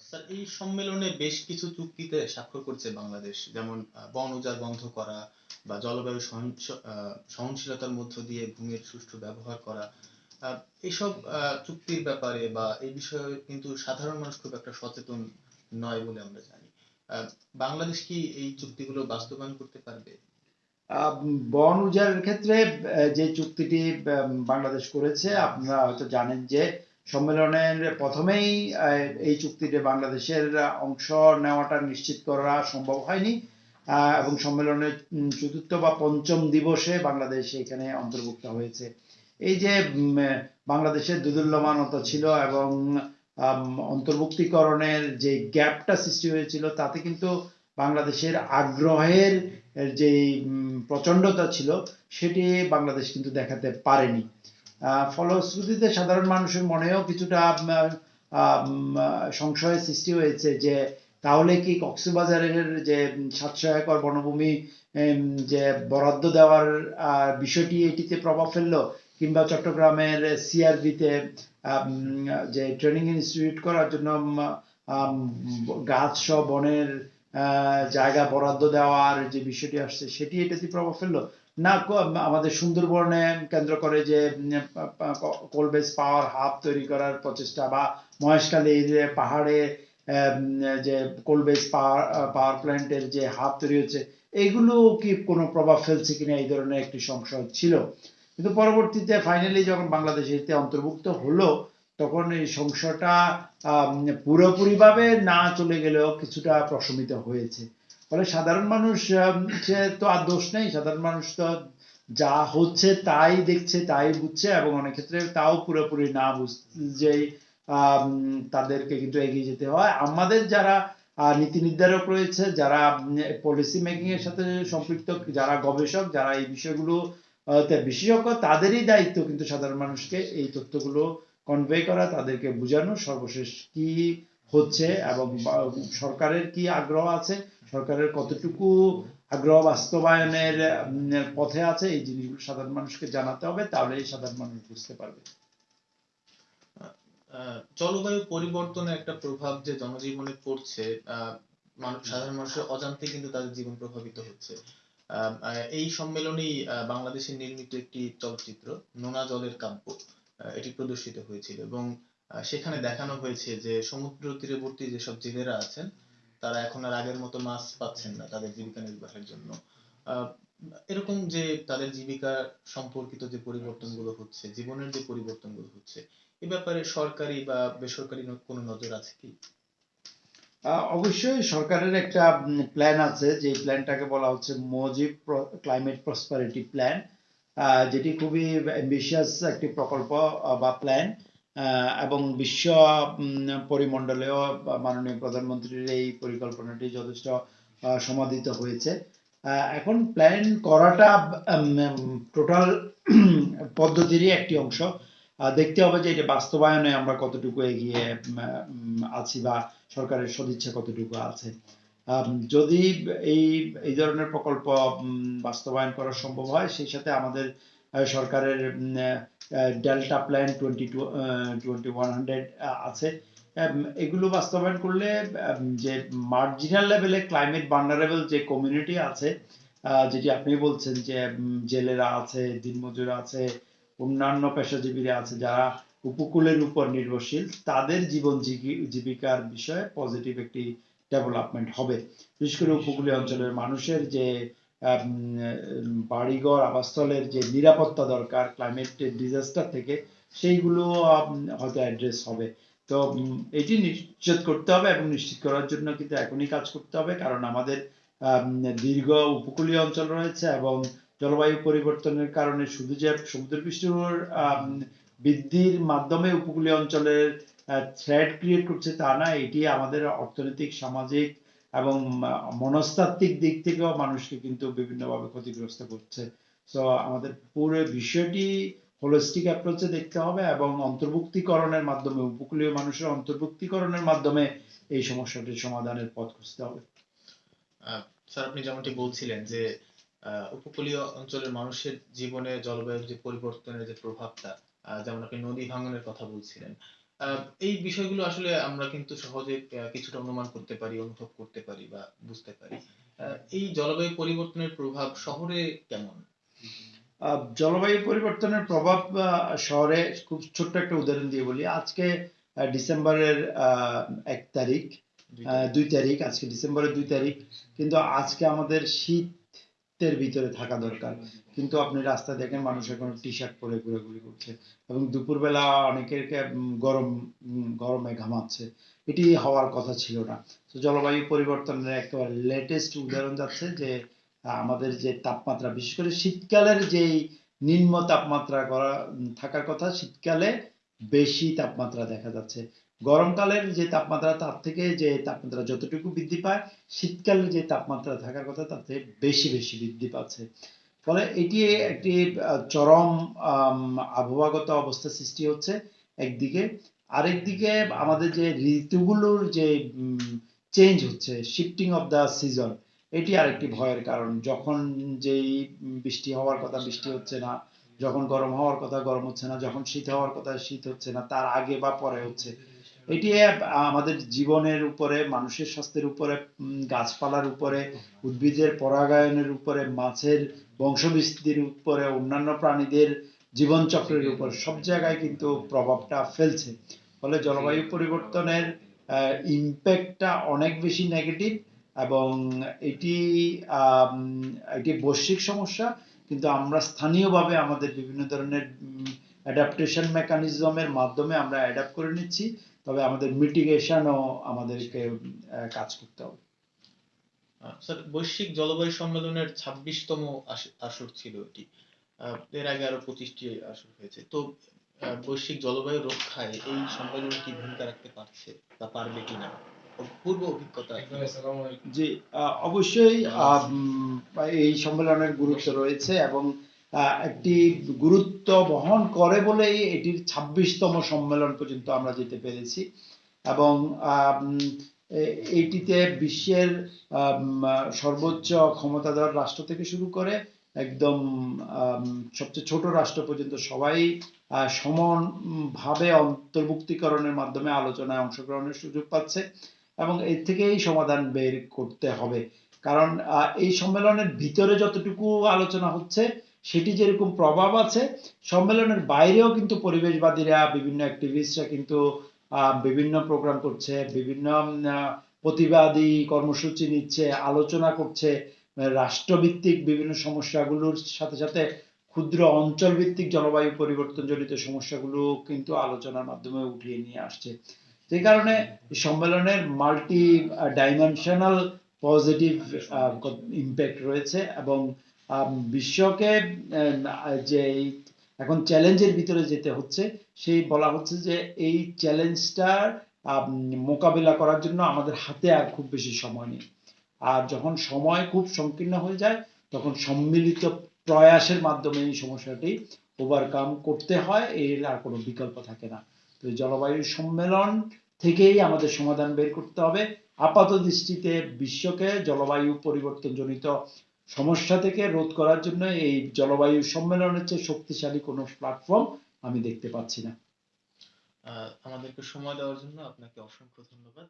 Sir এই সম্মেলনে বেশ কিছু চুক্তিতে স্বাক্ষর করছে বাংলাদেশ। যেমন বন উজাড় বন্ধ করা বা জলবায়ু সহনশীলতার মধ্য দিয়ে ভূমির সুষ্ঠু ব্যবহার করা। এইসব চুক্তির ব্যাপারে বা এই বিষয়ে কিন্তু সাধারণ মানুষ খুব একটা সচেতন নয় বলে আমরা জানি। বাংলাদেশ কি এই চুক্তিগুলো বাস্তবায়ন করতে পারবে? বন উজাড়ের ক্ষেত্রে যে চুক্তিটি বাংলাদেশ করেছে, আপনারা হয়তো জানেন যে সম্মেলনের প্রথমেই এই চুক্তিতে বাংলাদেশের অংশ নেওয়াটা নিশ্চিত করা সম্ভব হয়নি। এবং সম্মেলনের চতুর্থ বা পঞ্চম দিবসে বাংলাদেশ এখানে অন্তর্ভুক্ত হয়েছে। এই যে বাংলাদেশের দুদুল্যমানতা ছিল এবং অন্তর্ভুক্তিকরণের যে গ্যাপটা সৃষ্টি হয়েছিল, তাতে কিন্তু বাংলাদেশের আগ্রহের যে প্রচন্ডতা ছিল, সেটি বাংলাদেশ কিন্তু দেখাতে পারেনি। ফলশ্রুতিতে সাধারণ মানুষের মনেও কিছুটা সংশয়ের সৃষ্টি হয়েছে যে তাহলে কি কক্সবাজারের যে সাতশো একর বনভূমি যে বরাদ্দ দেওয়ার বিষয়টি এটিতে প্রভাব ফেলল, কিংবা চট্টগ্রামের সিআরবিতে যে ট্রেনিং ইনস্টিটিউট করার জন্য গাছ সহ বনের জায়গা বরাদ্দ দেওয়ার যে বিষয়টি আসছে, সেটি এটাতে প্রভাব ফেলল। না আমাদের সুন্দরবনে কেন্দ্র করে যে কোল বেস পাওয়ার হাব তৈরি করার প্রচেষ্টা বা মহেশখালীর পাহাড়ে আম, যে কোল বেস পাওয়ার পাওয়ার প্ল্যান্টের যে হাব তৈরি হচ্ছে এইগুলো কি কোনো প্রভাব ফেলছে কিনা এই ধরনের একটি সংশয় ছিল। কিন্তু পরবর্তীতে ফাইনালি যখন বাংলাদেশ এতে অন্তর্ভুক্ত হলো তখন এই সংশয়টা পুরোপুরিভাবে না চলে গেলেও কিছুটা প্রশমিত হয়েছে। ফলে সাধারণ মানুষ সে তো আর দোষ নেই। সাধারণ মানুষ তো যা হচ্ছে তাই দেখছে তাই বুঝছে এবং অনেক ক্ষেত্রে তাও পুরোপুরি না আম, তাদেরকে কিন্তু এগিয়ে যেতে হয়। আমাদের যারা নীতি নির্ধারক রয়েছে যারা পলিসি মেকিং এর সাথে সম্পৃক্ত যারা গবেষক যারা এই বিষয়গুলো বিশেষজ্ঞ তাদেরই দায়িত্ব কিন্তু সাধারণ মানুষকে এই তথ্যগুলো কনভে করা তাদেরকে বোঝানো সর্বশেষ কি হচ্ছে এবং সরকারের কি আগ্রহ আছে? সরকারের কতটুকু আগ্রহ বাস্তবায়নের পথে আছে? এই জিনিসগুলো সাধারণ মানুষকে জানাতে হবে, তাহলে সাধারণ মানুষ বুঝতে পারবে। জলবায়ু পরিবর্তনের একটা প্রভাব যে জনজীবনে পড়ছে মানুষ, সাধারণ মানুষের অজান্তে কিন্তু তাদের জীবন প্রভাবিত হচ্ছে। এই সম্মেলনেই বাংলাদেশে নির্মিত একটি চলচ্চিত্র, নোনা জলের কাব্য এটি প্রদর্শিত হয়েছিল এবং সেখানে দেখানো হয়েছে যে সমুদ্র তীরবর্তী যেসব জেলেরা আছেন, তারা এখন আর আগের মতো মাছ পাচ্ছেন না তাদের জীবিকা নির্বাহের জন্য। এরকম যে তাদের জীবিকা সম্পর্কিত যে পরিবর্তনগুলো হচ্ছে, জীবনের যে পরিবর্তনগুলো হচ্ছে, এ ব্যাপারে সরকারি বা বেসরকারি কোনো নজর আছে কি? অবশ্যই সরকারের একটা প্ল্যান আছে, যে প্ল্যানটাকে বলা হচ্ছে মজিব ক্লাইমেট প্রসপারিটি প্ল্যান যেটি খুবই অ্যাম্বিশিয়াস একটি প্রকল্প বা প্ল্যান এবং বিশ্ব পরিমণ্ডলেও মাননীয় প্রধানমন্ত্রীর এই পরিকল্পনাটি যথেষ্ট সমাদিত হয়েছে। এখন প্ল্যান করাটা টোটাল পদ্ধতিরই একটি অংশ। দেখতে হবে যে এটা বাস্তবায়নে আমরা কতটুকু এগিয়ে আছি বা সরকারের সদিচ্ছা কতটুকু আছে। যদি এই এই ধরনের প্রকল্প বাস্তবায়ন করা সম্ভব হয়, সেই সাথে আমাদের সরকারের delta plan twenty two twenty one hundred আছে। এগুলো বাস্তবায়ন করলে যে মার্জিনাল লেভেলে ক্লাইমেট ভালনারেবল যে কমিউনিটি আছে যেটি আপনি বলছেন যে জেলেরা আছে দিনমজুর আছে, অন্যান্য পেশাজীবীরা আছে, যারা উপকূলের উপর নির্ভরশীল, তাদের জীবন জীবি- জীবিকার বিষয়ে পজিটিভ একটি ডেভেলপমেন্ট হবে। বিশেষ করে উপকূলীয় অঞ্চলের মানুষের যে বাড়িঘর আবাসস্থলের যে নিরাপত্তা দরকার ক্লাইমেট ডিজাস্টার থেকে সেইগুলো হয়তো অ্যাড্রেস হবে। তো এটি নিশ্চিত করতে হবে এবং নিশ্চিত করার জন্য কিন্তু এখনই কাজ করতে হবে কারণ আমাদের আম, দীর্ঘ উপকূলীয় অঞ্চল রয়েছে এবং জলবায়ু পরিবর্তনের কারণে শুধু যে সমুদ্রপৃষ্ঠের বৃদ্ধির মাধ্যমে উপকূলীয় অঞ্চলের থ্রেড ক্রিয়েট করছে তা না এটি আমাদের অর্থনৈতিক সামাজিক এবং মনস্তাত্ত্বিক দিক থেকেও মানুষকে কিন্তু বিভিন্নভাবে ক্ষতিগ্রস্ত করছে। তো আমাদের পুরো বিষয়টি হোলিস্টিক অ্যাপ্রোচে দেখতে হবে এবং অন্তর্ভুক্তিকরণের মাধ্যমে, উপকূলীয় মানুষের অন্তর্ভুক্তিকরণের মাধ্যমে এই সমস্যাটির সমাধানের পথ খুঁজতে হবে। স্যার, আপনি যেমনটি বলছিলেন যে উপকূলীয় অঞ্চলের মানুষের জীবনে জলবায়ুর যে পরিবর্তনের যে প্রভাবটা যেমন আপনি নদী ভাঙনের কথা বলছিলেন এই বিষয়গুলো আসলে আমরা কিন্তু সহজে কিছুটা অনুমান করতে পারি অনুভব করতে পারি বা বুঝতে পারি। এই জলবায়ু পরিবর্তনের প্রভাব শহরে কেমন? আহ, জলবায়ু পরিবর্তনের প্রভাব শহরে খুব ছোট্ট একটা উদাহরণ দিয়ে বলি। আজকে ডিসেম্বরের আহ, এক তারিখ আহ, দুই তারিখ আজকে ডিসেম্বরের দুই তারিখ। কিন্তু আজকে আমাদের শীতের ভিতরে থাকা দরকার। কিন্তু আপনি রাস্তায় দেখেন মানুষ এখন টি শার্ট পরে ঘোরাঘুরি করছে এবং দুপুরবেলা অনেকের গরম গরমে ঘামাচ্ছে। এটি হওয়ার কথা ছিল না। তো জলবায়ু পরিবর্তনের একেবারে লেটেস্ট উদাহরণ যাচ্ছে যে, আমাদের যে তাপমাত্রা, বিশেষ করে শীতকালের যেই নিম্ন তাপমাত্রা করা থাকার কথা, শীতকালে বেশি তাপমাত্রা দেখা যাচ্ছে। গরমকালের যে তাপমাত্রা, তার থেকে যে তাপমাত্রা যতটুকু বৃদ্ধি পায় শীতকালে যে তাপমাত্রা থাকার কথা থেকে বেশি বেশি বৃদ্ধি পাচ্ছে। ফলে এটি একটি চরম আবহাওয়াগত অবস্থা সৃষ্টি হচ্ছে একদিকে। আরেকদিকে আমাদের যে ঋতুগুলোর যে চেঞ্জ হচ্ছে শিফটিং অফ দ্য সিজন এটি আরেকটি ভয়ের কারণ। যখন যেই বৃষ্টি হওয়ার কথা বৃষ্টি হচ্ছে না, যখন গরম হওয়ার কথা গরম হচ্ছে না, যখন শীত হওয়ার কথা শীত হচ্ছে না, তার আগে বা পরে হচ্ছে। এটি আমাদের জীবনের উপরে মানুষের স্বাস্থ্যের উপরে গাছপালার উপরে উদ্ভিদের পরাগায়নের উপরে মাছের বংশবিস্তির উপরে অন্যান্য প্রাণীদের জীবনচক্রের উপর সব জায়গায় কিন্তু প্রভাবটা ফেলছে। ফলে জলবায়ু পরিবর্তনের ইম্প্যাক্টটা অনেক বেশি নেগেটিভ এবং এটি এটি বৈশ্বিক সমস্যা কিন্তু আমরা স্থানীয়ভাবে আমাদের বিভিন্ন ধরনের অ্যাডাপ্টেশন মেকানিজমের মাধ্যমে আমরা অ্যাডাপ্ট করে নিচ্ছি তবে আমাদের মিটিগেশনও আমাদেরকে কাজ করতে হবে। স্যার বৈশ্বিক জলবায়ু সম্মেলনের ছাব্বিশতম আসর ছিল এটি। এর আগে আরও পঁচিশটি আসর হয়েছে। তো বৈশ্বিক জলবায়ু রক্ষায় এই সম্মেলন কি ভূমিকা রাখতে পারছে বা পারবে কিনা? পূর্ব অভিজ্ঞতা জি আহ, অবশ্যই আহ, এই সম্মেলনের গুরুত্ব রয়েছে এবং একটি গুরুত্ব বহন করে বলেই এটির ছাব্বিশতম সম্মেলন পর্যন্ত আমরা যেতে পেরেছি। এবং এইটিতে বিশ্বের সর্বোচ্চ ক্ষমতাধর রাষ্ট্র থেকে শুরু করে একদম সবচেয়ে ছোট রাষ্ট্র পর্যন্ত সবাই সমানভাবে অন্তর্ভুক্তিকরণের মাধ্যমে আলোচনায় অংশগ্রহণের সুযোগ পাচ্ছে এবং এর থেকেই সমাধান বের করতে হবে। কারণ এই সম্মেলনের ভিতরে যতটুকু আলোচনা হচ্ছে সেটি যেরকম প্রভাব আছে, সম্মেলনের বাইরেও কিন্তু পরিবেশবাদীরা, বিভিন্ন অ্যাক্টিভিস্টরা কিন্তু বিভিন্ন প্রোগ্রাম করছে, বিভিন্ন প্রতিবাদী কর্মসূচি নিচ্ছে, আলোচনা করছে রাষ্ট্রভিত্তিক বিভিন্ন সমস্যাগুলোর সাথে সাথে ক্ষুদ্র অঞ্চল ভিত্তিক জলবায়ু পরিবর্তন জনিত সমস্যাগুলো কিন্তু আলোচনার মাধ্যমে উঠিয়ে নিয়ে আসছে। যে কারণে সম্মেলনের মাল্টি ডাইমেনশনাল পজিটিভ ইম্প্যাক্ট রয়েছে এবং বিশ্বকে যে এখন চ্যালেঞ্জের ভিতরে যেতে হচ্ছে, সেই বলা হচ্ছে যে এই চ্যালেঞ্জটার মোকাবিলা করার জন্য আমাদের হাতে আর খুব বেশি সময় নেই। আর যখন সময় খুব সংকীর্ণ হয়ে যায়, তখন সম্মিলিত প্রয়াসের মাধ্যমে এই সমস্যাটি ওভারকাম করতে হয়, এর আর কোনো বিকল্প থাকে না। তো জলবায়ু সম্মেলন থেকেই আমাদের সমাধান বের করতে হবে। আপাত দৃষ্টিতে বিশ্বকে জলবায়ু পরিবর্তনজনিত সমস্যা থেকে রোধ করার জন্য এই জলবায়ু সম্মেলনের চেয়ে শক্তিশালী কোনো প্ল্যাটফর্ম আমি দেখতে পাচ্ছি না। আমাদেরকে সময় দেওয়ার জন্য আপনাকে অসংখ্য ধন্যবাদ।